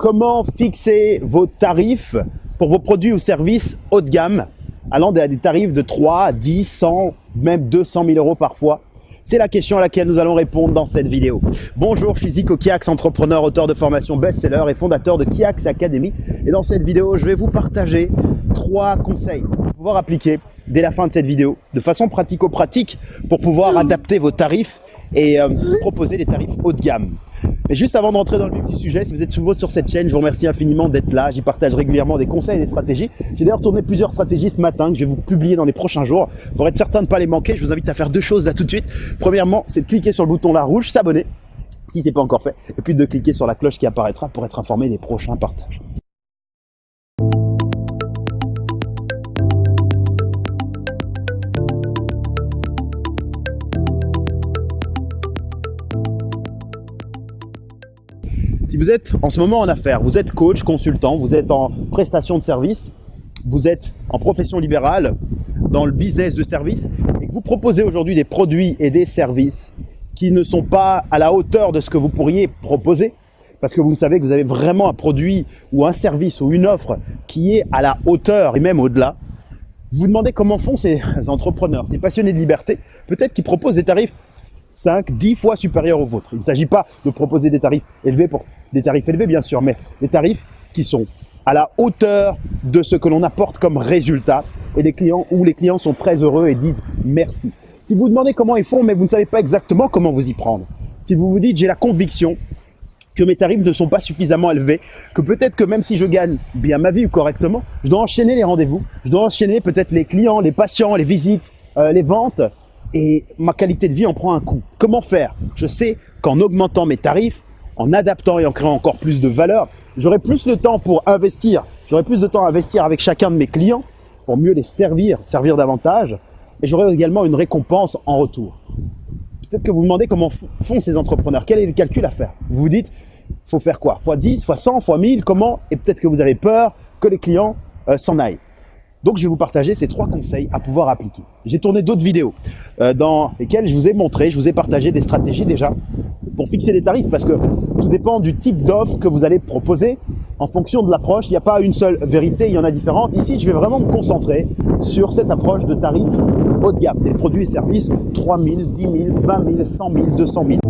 comment fixer vos tarifs pour vos produits ou services haut de gamme, allant à des tarifs de 3, 10, 100, même 200 000 euros parfois? C'est la question à laquelle nous allons répondre dans cette vidéo. Bonjour, je suis Zico Kiax, entrepreneur, auteur de formation best-seller et fondateur de Kiax Academy. Et dans cette vidéo, je vais vous partager trois conseils pour pouvoir appliquer dès la fin de cette vidéo, de façon pratico-pratique, pour pouvoir adapter vos tarifs et euh, proposer des tarifs haut de gamme. Mais juste avant d'entrer dans le vif du sujet, si vous êtes nouveau sur cette chaîne, je vous remercie infiniment d'être là. J'y partage régulièrement des conseils et des stratégies. J'ai d'ailleurs tourné plusieurs stratégies ce matin que je vais vous publier dans les prochains jours. Pour être certain de ne pas les manquer, je vous invite à faire deux choses là tout de suite. Premièrement, c'est de cliquer sur le bouton là rouge, s'abonner, si ce n'est pas encore fait, et puis de cliquer sur la cloche qui apparaîtra pour être informé des prochains partages. Vous êtes en ce moment en affaires, vous êtes coach, consultant, vous êtes en prestation de service, vous êtes en profession libérale, dans le business de service, et que vous proposez aujourd'hui des produits et des services qui ne sont pas à la hauteur de ce que vous pourriez proposer, parce que vous savez que vous avez vraiment un produit ou un service ou une offre qui est à la hauteur et même au-delà, vous vous demandez comment font ces entrepreneurs, ces passionnés de liberté, peut-être qu'ils proposent des tarifs 5, 10 fois supérieurs aux vôtres. Il ne s'agit pas de proposer des tarifs élevés pour des tarifs élevés bien sûr, mais des tarifs qui sont à la hauteur de ce que l'on apporte comme résultat et des clients où les clients sont très heureux et disent merci. Si vous vous demandez comment ils font, mais vous ne savez pas exactement comment vous y prendre, si vous vous dites j'ai la conviction que mes tarifs ne sont pas suffisamment élevés, que peut-être que même si je gagne bien ma vie correctement, je dois enchaîner les rendez-vous, je dois enchaîner peut-être les clients, les patients, les visites, euh, les ventes, et ma qualité de vie en prend un coup. Comment faire? Je sais qu'en augmentant mes tarifs, en adaptant et en créant encore plus de valeur, j'aurai plus de temps pour investir, j'aurai plus de temps à investir avec chacun de mes clients pour mieux les servir, servir davantage, et j'aurai également une récompense en retour. Peut-être que vous vous demandez comment font ces entrepreneurs, quel est le calcul à faire? Vous vous dites, faut faire quoi? Fois 10, fois 100, fois 1000, comment? Et peut-être que vous avez peur que les clients euh, s'en aillent. Donc, je vais vous partager ces trois conseils à pouvoir appliquer. J'ai tourné d'autres vidéos euh, dans lesquelles je vous ai montré, je vous ai partagé des stratégies déjà fixer les tarifs parce que tout dépend du type d'offre que vous allez proposer en fonction de l'approche. Il n'y a pas une seule vérité, il y en a différentes. Ici, je vais vraiment me concentrer sur cette approche de tarifs haut de gamme, des produits et services 3 000, 10 000, 20 000, 100 000, 200 000.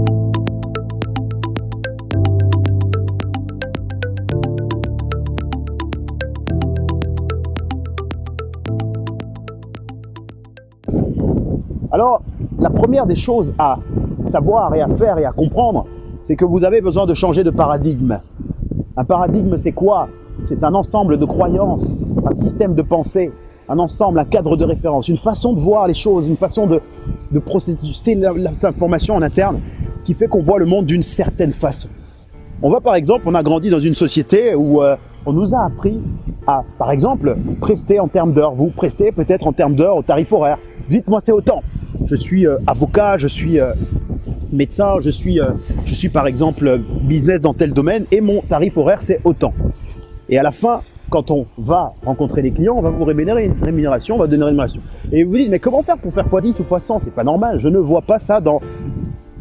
Alors, la première des choses à savoir et à faire et à comprendre, c'est que vous avez besoin de changer de paradigme. Un paradigme, c'est quoi? C'est un ensemble de croyances, un système de pensée, un ensemble, un cadre de référence, une façon de voir les choses, une façon de, de processer l'information en interne qui fait qu'on voit le monde d'une certaine façon. On va par exemple, on a grandi dans une société où euh, on nous a appris à, par exemple, prester en termes d'heures. Vous prestez peut-être en termes d'heures au tarif horaire. Dites-moi c'est autant je suis euh, avocat, je suis euh, médecin, je suis, euh, je suis par exemple business dans tel domaine et mon tarif horaire c'est autant. Et à la fin, quand on va rencontrer les clients, on va vous rémunérer rémunération, on va donner une rémunération. Et vous dites, mais comment faire pour faire x10 ou x100 C'est pas normal, je ne vois pas ça dans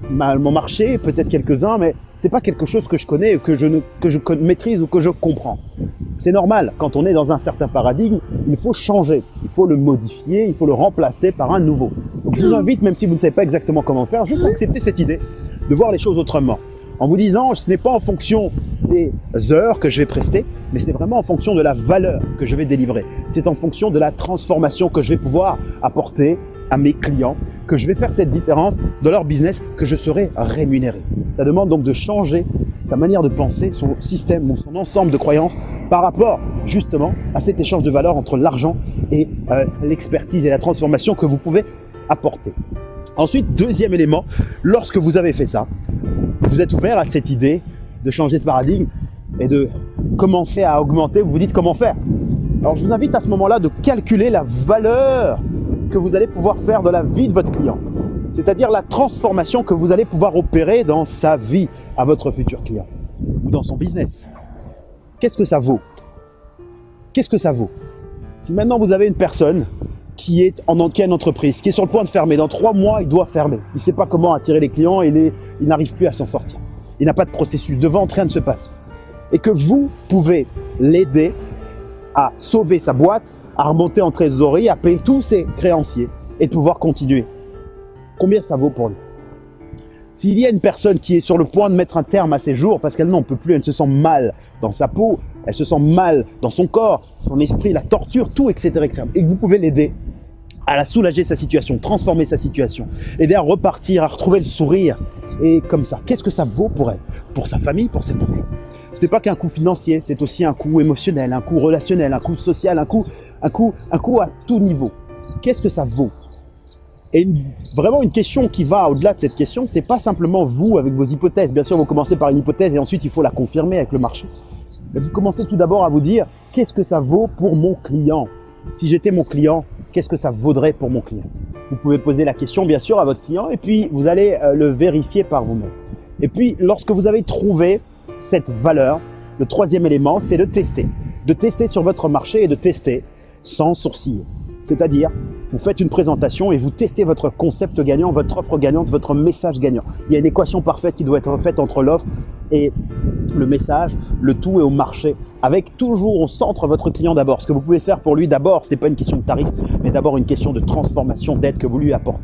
mon marché, peut-être quelques-uns, mais c'est pas quelque chose que je connais, que je, que je maîtrise ou que je comprends. C'est normal, quand on est dans un certain paradigme, il faut changer, faut le modifier, il faut le remplacer par un nouveau. Donc je vous invite, même si vous ne savez pas exactement comment faire, juste accepter cette idée de voir les choses autrement. En vous disant, ce n'est pas en fonction des heures que je vais prester, mais c'est vraiment en fonction de la valeur que je vais délivrer. C'est en fonction de la transformation que je vais pouvoir apporter à mes clients, que je vais faire cette différence dans leur business, que je serai rémunéré. Ça demande donc de changer sa manière de penser, son système ou son ensemble de croyances par rapport justement à cet échange de valeur entre l'argent et euh, l'expertise et la transformation que vous pouvez apporter. Ensuite, deuxième élément, lorsque vous avez fait ça, vous êtes ouvert à cette idée de changer de paradigme et de commencer à augmenter, vous vous dites comment faire. Alors je vous invite à ce moment-là de calculer la valeur que vous allez pouvoir faire de la vie de votre client. C'est-à-dire la transformation que vous allez pouvoir opérer dans sa vie à votre futur client ou dans son business. Qu'est-ce que ça vaut? Qu'est-ce que ça vaut? Si maintenant vous avez une personne qui est en qui entreprise, qui est sur le point de fermer, dans trois mois, il doit fermer. Il ne sait pas comment attirer les clients, et il n'arrive plus à s'en sortir. Il n'a pas de processus. De vente, rien ne se passe. et que vous pouvez l'aider à sauver sa boîte, à remonter en trésorerie, à payer tous ses créanciers et de pouvoir continuer. Combien ça vaut pour lui? S'il y a une personne qui est sur le point de mettre un terme à ses jours parce qu'elle n'en peut plus, elle se sent mal dans sa peau, elle se sent mal dans son corps, son esprit, la torture, tout, etc. etc. et que vous pouvez l'aider à la soulager sa situation, transformer sa situation, aider à repartir, à retrouver le sourire. Et comme ça, qu'est-ce que ça vaut pour elle? Pour sa famille, pour ses proches Ce n'est pas qu'un coût financier, c'est aussi un coût émotionnel, un coût relationnel, un coût social, un coût, un coût, un coût à tout niveau. Qu'est-ce que ça vaut? Et vraiment une question qui va au-delà de cette question, c'est pas simplement vous avec vos hypothèses. Bien sûr, vous commencez par une hypothèse et ensuite il faut la confirmer avec le marché. Mais vous commencez tout d'abord à vous dire qu'est-ce que ça vaut pour mon client? Si j'étais mon client, qu'est-ce que ça vaudrait pour mon client? Vous pouvez poser la question bien sûr à votre client et puis vous allez euh, le vérifier par vous-même. Et puis lorsque vous avez trouvé cette valeur, le troisième élément, c'est de tester. De tester sur votre marché et de tester sans sourciller. C'est-à-dire, vous faites une présentation et vous testez votre concept gagnant, votre offre gagnante, votre message gagnant. Il y a une équation parfaite qui doit être faite entre l'offre et le message, le tout est au marché, avec toujours au centre votre client d'abord. Ce que vous pouvez faire pour lui d'abord, ce n'est pas une question de tarif, mais d'abord une question de transformation, d'aide que vous lui apportez.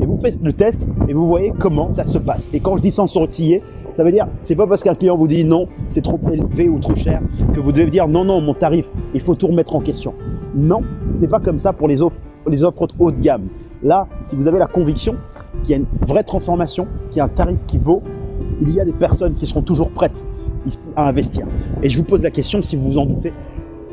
Et vous faites le test et vous voyez comment ça se passe. Et quand je dis sans sourciller, ça veut dire, c'est pas parce qu'un client vous dit non, c'est trop élevé ou trop cher, que vous devez dire non, non, mon tarif, il faut tout remettre en question. Non, ce n'est pas comme ça pour les offres, les offres haut de gamme. Là, si vous avez la conviction qu'il y a une vraie transformation, qu'il y a un tarif qui vaut, il y a des personnes qui seront toujours prêtes ici à investir. Et je vous pose la question, si vous vous en doutez,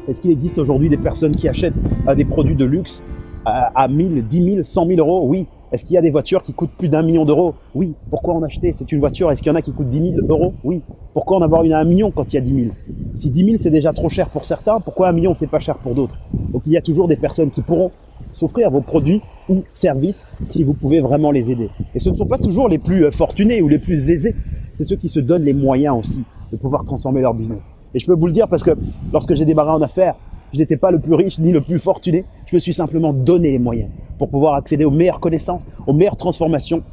est-ce qu'il existe aujourd'hui des personnes qui achètent euh, des produits de luxe à, à 1000, 10 000, 100 000 euros? Oui. Est-ce qu'il y a des voitures qui coûtent plus d'un million d'euros? Oui. Pourquoi en acheter? C'est une voiture. Est-ce qu'il y en a qui coûtent 10 000 euros? Oui. Pourquoi en avoir une à un million quand il y a 10 000 Si 10 000 c'est déjà trop cher pour certains, pourquoi un million c'est pas cher pour d'autres? Donc il y a toujours des personnes qui pourront s'offrir vos produits ou services si vous pouvez vraiment les aider. Et ce ne sont pas toujours les plus euh, fortunés ou les plus aisés, c'est ceux qui se donnent les moyens aussi de pouvoir transformer leur business. Et je peux vous le dire parce que lorsque j'ai démarré en affaires, je n'étais pas le plus riche ni le plus fortuné. Je me suis simplement donné les moyens pour pouvoir accéder aux meilleures connaissances, aux meilleures transformations.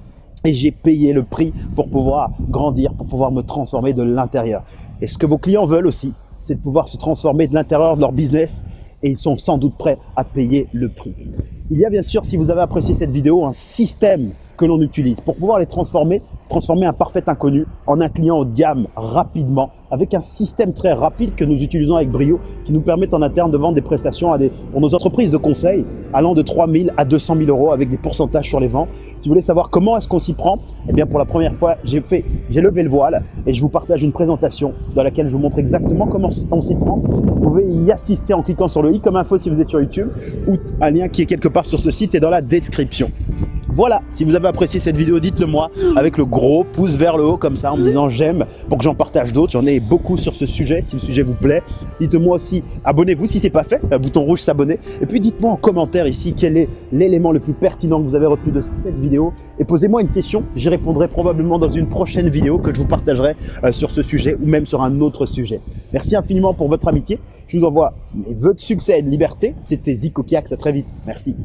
Et j'ai payé le prix pour pouvoir grandir, pour pouvoir me transformer de l'intérieur. Et ce que vos clients veulent aussi, c'est de pouvoir se transformer de l'intérieur de leur business. Et ils sont sans doute prêts à payer le prix. Il y a bien sûr, si vous avez apprécié cette vidéo, un système que l'on utilise pour pouvoir les transformer, transformer un parfait inconnu en un client haut de gamme rapidement avec un système très rapide que nous utilisons avec brio qui nous permet en interne de vendre des prestations à des, pour nos entreprises de conseil allant de 3 000 à 200 000 euros avec des pourcentages sur les ventes. Si vous voulez savoir comment est-ce qu'on s'y prend, eh bien pour la première fois, j'ai fait, j'ai levé le voile et je vous partage une présentation dans laquelle je vous montre exactement comment on s'y prend. Vous pouvez y assister en cliquant sur le i comme info si vous êtes sur YouTube ou un lien qui est quelque part sur ce site et dans la description. Voilà, si vous avez apprécié cette vidéo, dites-le moi avec le gros pouce vers le haut comme ça en me disant j'aime pour que j'en partage d'autres. J'en ai beaucoup sur ce sujet, si le sujet vous plaît. Dites-moi aussi, abonnez-vous si ce n'est pas fait, un bouton rouge s'abonner. Et puis dites-moi en commentaire ici quel est l'élément le plus pertinent que vous avez retenu de cette vidéo. Et posez-moi une question, j'y répondrai probablement dans une prochaine vidéo que je vous partagerai euh, sur ce sujet ou même sur un autre sujet. Merci infiniment pour votre amitié. Je vous envoie mes vœux de succès et de liberté. C'était Zico Kiax, à très vite. Merci.